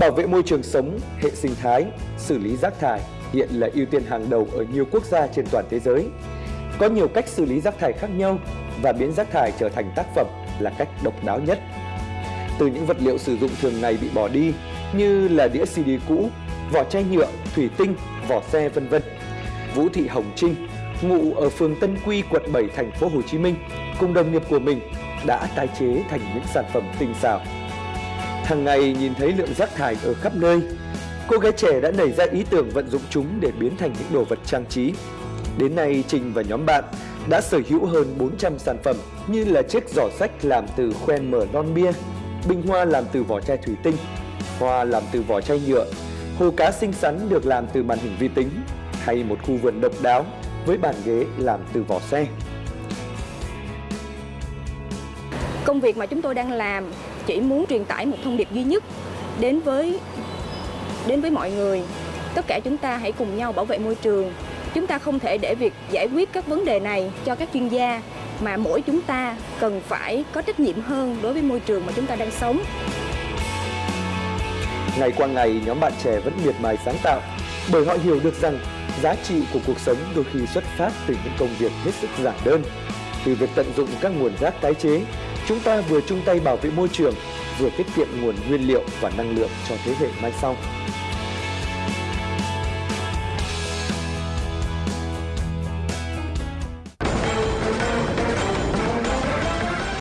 Bảo vệ môi trường sống, hệ sinh thái, xử lý rác thải hiện là ưu tiên hàng đầu ở nhiều quốc gia trên toàn thế giới. Có nhiều cách xử lý rác thải khác nhau và biến rác thải trở thành tác phẩm là cách độc đáo nhất. Từ những vật liệu sử dụng thường ngày bị bỏ đi như là đĩa CD cũ, vỏ chai nhựa, thủy tinh, vỏ xe vân vân. Vũ Thị Hồng Trinh, ngụ ở phường Tân Quy, quận 7, thành phố Hồ Chí Minh, cùng đồng nghiệp của mình đã tái chế thành những sản phẩm tinh xảo. Hàng ngày nhìn thấy lượng rác thải ở khắp nơi, cô gái trẻ đã nảy ra ý tưởng vận dụng chúng để biến thành những đồ vật trang trí. Đến nay, Trình và nhóm bạn đã sở hữu hơn 400 sản phẩm như là chiếc giỏ sách làm từ khoen mở lon bia, bình hoa làm từ vỏ chai thủy tinh, hoa làm từ vỏ chai nhựa, hồ cá xinh xắn được làm từ màn hình vi tính, hay một khu vườn độc đáo với bàn ghế làm từ vỏ xe. Công việc mà chúng tôi đang làm chỉ muốn truyền tải một thông điệp duy nhất đến với đến với mọi người. Tất cả chúng ta hãy cùng nhau bảo vệ môi trường. Chúng ta không thể để việc giải quyết các vấn đề này cho các chuyên gia mà mỗi chúng ta cần phải có trách nhiệm hơn đối với môi trường mà chúng ta đang sống. Ngày qua ngày, nhóm bạn trẻ vẫn miệt mài sáng tạo bởi họ hiểu được rằng giá trị của cuộc sống đôi khi xuất phát từ những công việc hết sức giản đơn. Từ việc tận dụng các nguồn rác tái chế, chúng ta vừa chung tay bảo vệ môi trường, vừa tiết kiệm nguồn nguyên liệu và năng lượng cho thế hệ mai sau.